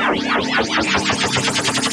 ¡Ay, ay, ay, ay,